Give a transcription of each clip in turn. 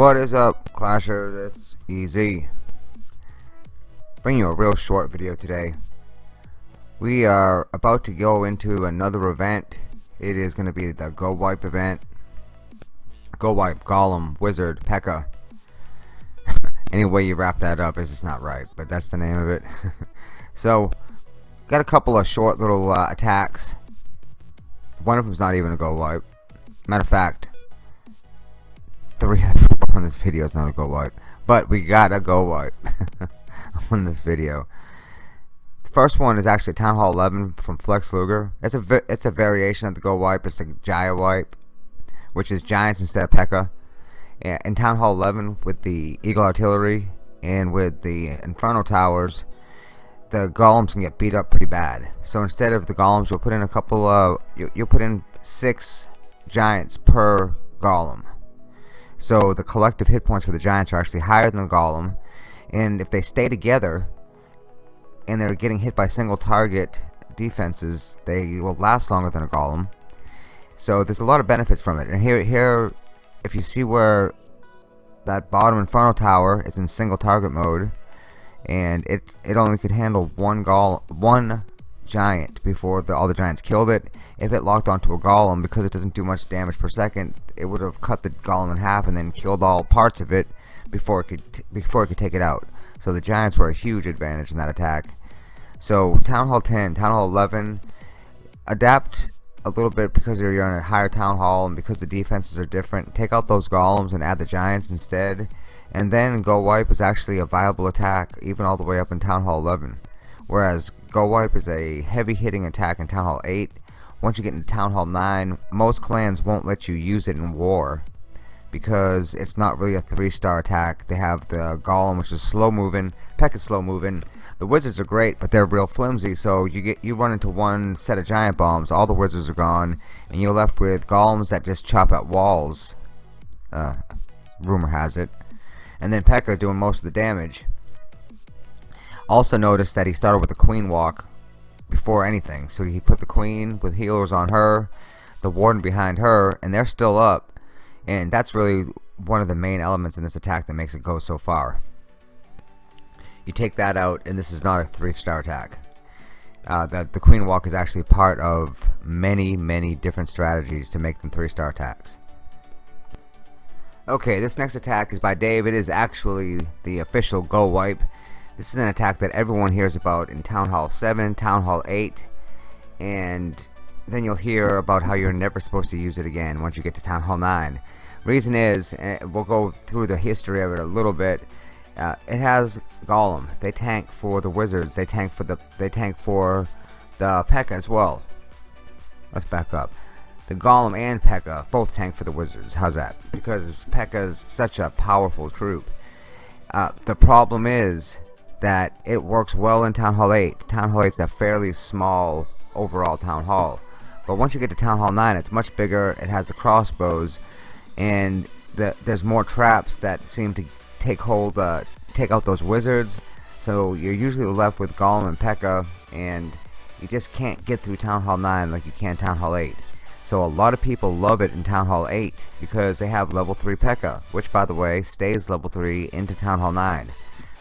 What is up, Clasher? This easy. Bring you a real short video today. We are about to go into another event. It is going to be the Go Wipe event. Go Wipe, Golem, Wizard, P.E.K.K.A. Any way you wrap that up is just not right, but that's the name of it. so, got a couple of short little uh, attacks. One of them's not even a Go Wipe. Matter of fact, three on this video is not a go wipe but we got a go wipe on this video. The first one is actually Town Hall 11 from Flex Luger. It's a it's a variation of the go wipe. It's a Jaya wipe which is giants instead of P.E.K.K.A. In Town Hall 11 with the Eagle Artillery and with the Inferno Towers the golems can get beat up pretty bad. So instead of the golems you'll put in a couple of you'll put in six giants per golem. So the collective hit points for the Giants are actually higher than the Golem. And if they stay together and they're getting hit by single target defenses, they will last longer than a Golem. So there's a lot of benefits from it. And here, here, if you see where that bottom Inferno Tower is in single target mode, and it it only could handle one gol one giant before the, all the giants killed it. If it locked onto a golem, because it doesn't do much damage per second, it would have cut the golem in half and then killed all parts of it before it could before it could take it out. So the giants were a huge advantage in that attack. So Town Hall 10, Town Hall 11, adapt a little bit because you're on a higher Town Hall and because the defenses are different. Take out those golems and add the giants instead. And then Go Wipe is actually a viable attack even all the way up in Town Hall 11. Whereas Go Wipe is a heavy hitting attack in Town Hall 8 once you get into Town Hall 9 most clans won't let you use it in war because it's not really a three star attack. They have the Golem which is slow moving. Peck is slow moving. The wizards are great but they're real flimsy so you get you run into one set of giant bombs. All the wizards are gone and you're left with golems that just chop at walls. Uh, rumor has it. And then P.E.K.K.A doing most of the damage. Also notice that he started with the queen walk before anything. So he put the queen with healers on her, the warden behind her, and they're still up. And that's really one of the main elements in this attack that makes it go so far. You take that out, and this is not a three-star attack. Uh, the, the queen walk is actually part of many, many different strategies to make them three-star attacks. Okay, this next attack is by Dave. It is actually the official Go Wipe. This is an attack that everyone hears about in Town Hall 7, Town Hall 8, and then you'll hear about how you're never supposed to use it again once you get to Town Hall 9. Reason is, uh, we'll go through the history of it a little bit. Uh, it has Golem. They tank for the Wizards. They tank for the they tank for the P.E.K.K.A as well. Let's back up. The Golem and P.E.K.K.A both tank for the Wizards. How's that? Because P.E.K.K.A is such a powerful troop. Uh, the problem is that it works well in Town Hall 8. Town Hall 8 is a fairly small overall Town Hall. But once you get to Town Hall 9, it's much bigger. It has the crossbows, and the, there's more traps that seem to take hold, uh, take out those wizards. So you're usually left with Golem and P.E.K.K.A, and you just can't get through Town Hall 9 like you can Town Hall 8. So a lot of people love it in Town Hall 8 because they have level 3 P.E.K.K.A, which by the way stays level 3 into Town Hall 9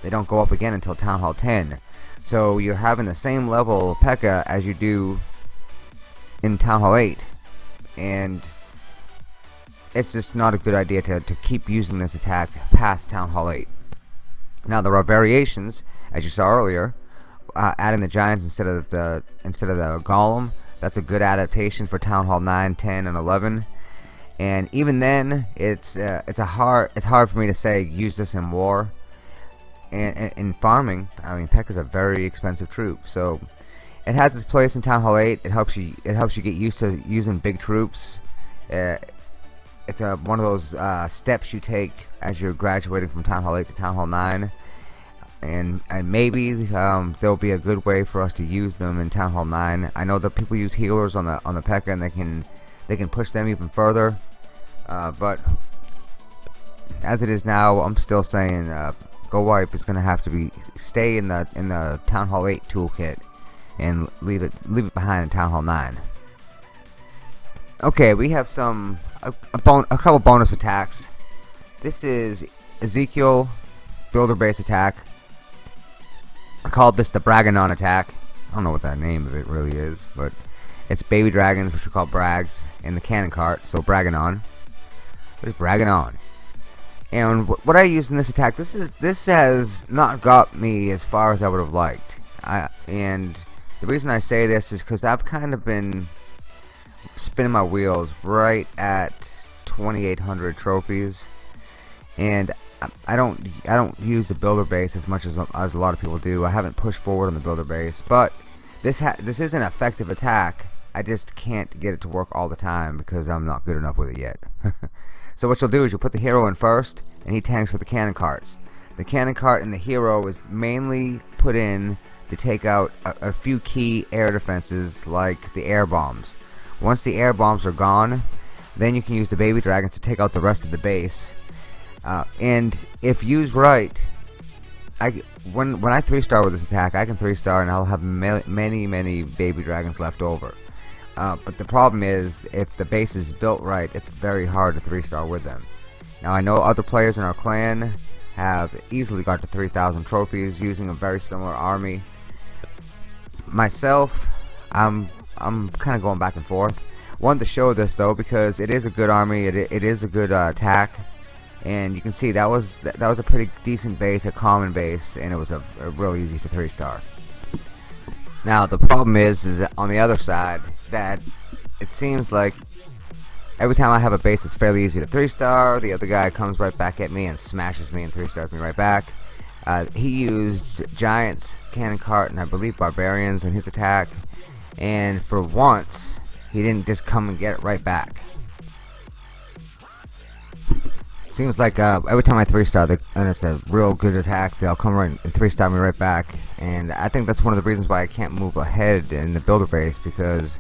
they don't go up again until Town Hall 10 so you're having the same level P.E.K.K.A as you do in Town Hall 8 and it's just not a good idea to, to keep using this attack past Town Hall 8 now there are variations as you saw earlier uh, adding the giants instead of the instead of the golem. That's a good adaptation for Town Hall 9 10 and 11 and even then it's uh, it's a hard it's hard for me to say use this in war. And, in farming I mean Peck is a very expensive troop so it has its place in Town Hall 8 it helps you it helps you get used to using big troops uh, it's a, one of those uh, steps you take as you're graduating from Town Hall 8 to Town Hall 9 and and maybe um, there'll be a good way for us to use them in Town Hall 9. I know that people use healers on the on the P.E.K.K.A. and they can they can push them even further. Uh, but as it is now, I'm still saying uh, Go Wipe is going to have to be stay in the in the Town Hall 8 toolkit and leave it leave it behind in Town Hall 9. Okay, we have some a, a, bon a couple bonus attacks. This is Ezekiel builder base attack. I called this the Braganon attack. I don't know what that name of it really is, but it's baby dragons, which we call Brags, in the cannon cart, so Braganon. What is Braganon? And what I used in this attack, this is this has not got me as far as I would have liked. I and the reason I say this is because I've kind of been spinning my wheels right at 2,800 trophies, and I don't I don't use the builder base as much as as a lot of people do. I haven't pushed forward on the builder base, but this this is an effective attack. I just can't get it to work all the time because I'm not good enough with it yet. so what you'll do is you'll put the hero in first, and he tanks with the cannon carts. The cannon cart and the hero is mainly put in to take out a, a few key air defenses like the air bombs. Once the air bombs are gone, then you can use the baby dragons to take out the rest of the base uh, and if used right, I when when I three star with this attack, I can three star and I'll have many many baby dragons left over. Uh, but the problem is, if the base is built right, it's very hard to three star with them. Now I know other players in our clan have easily got to 3,000 trophies using a very similar army. Myself, I'm I'm kind of going back and forth. Wanted to show this though because it is a good army. It it is a good uh, attack and you can see that was that, was a pretty decent base a common base and it was a, a real easy to three star now the problem is is on the other side that it seems like every time I have a base that's fairly easy to three star the other guy comes right back at me and smashes me and three stars me right back uh, he used giants cannon cart and I believe barbarians in his attack and for once he didn't just come and get it right back Seems like uh, every time I three star, and it's a real good attack, they'll come right and three star me right back. And I think that's one of the reasons why I can't move ahead in the builder base because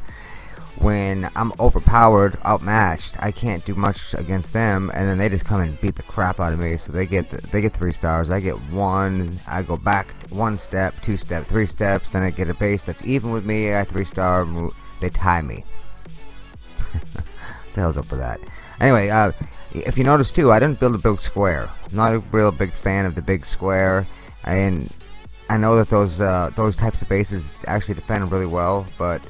when I'm overpowered, outmatched, I can't do much against them, and then they just come and beat the crap out of me. So they get the, they get three stars, I get one. I go back one step, two step, three steps, then I get a base that's even with me. I three star, they tie me. the hell's up with that? Anyway, uh, if you notice too, I didn't build a big square. I'm not a real big fan of the big square, and I know that those uh, those types of bases actually defend really well, but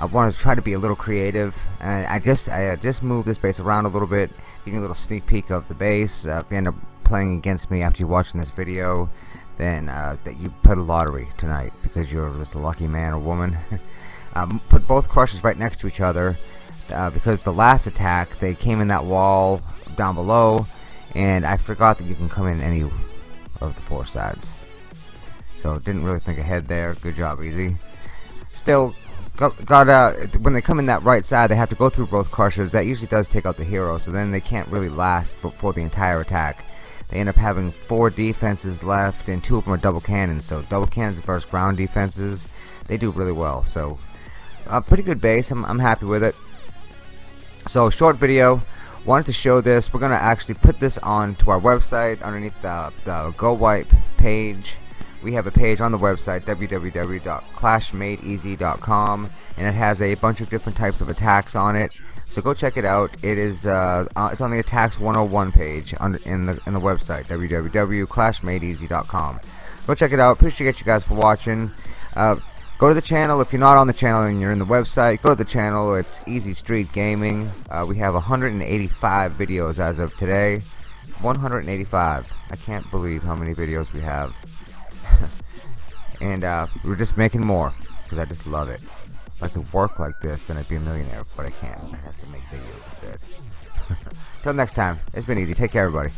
I want to try to be a little creative. And I just I just moved this base around a little bit, give you a little sneak peek of the base. Uh, if you end up playing against me after you're watching this video, then uh, that you put a lottery tonight because you're just a lucky man or woman. um, put both crushers right next to each other. Uh, because the last attack they came in that wall down below and I forgot that you can come in any of the four sides so didn't really think ahead there good job easy still got, got uh, when they come in that right side they have to go through both crushers that usually does take out the hero so then they can't really last for, for the entire attack. They end up having four defenses left and two of them are double cannons so double cannons versus ground defenses they do really well. So a uh, pretty good base. I'm, I'm happy with it. So short video. Wanted to show this. We're gonna actually put this on to our website underneath the, the go wipe page we have a page on the website www.clashmadeeasy.com and it has a bunch of different types of attacks on it so go check it out it is uh, uh it's on the attacks 101 page on, in the in the website www.clashmadeeasy.com go check it out appreciate you guys for watching uh, Go to the channel if you're not on the channel and you're in the website. Go to the channel. It's Easy Street Gaming. Uh, we have 185 videos as of today. 185. I can't believe how many videos we have. And uh, we're just making more because I just love it. If I could work like this, then I'd be a millionaire, but I can't. I have to make videos instead. Till next time, it's been easy. Take care, everybody.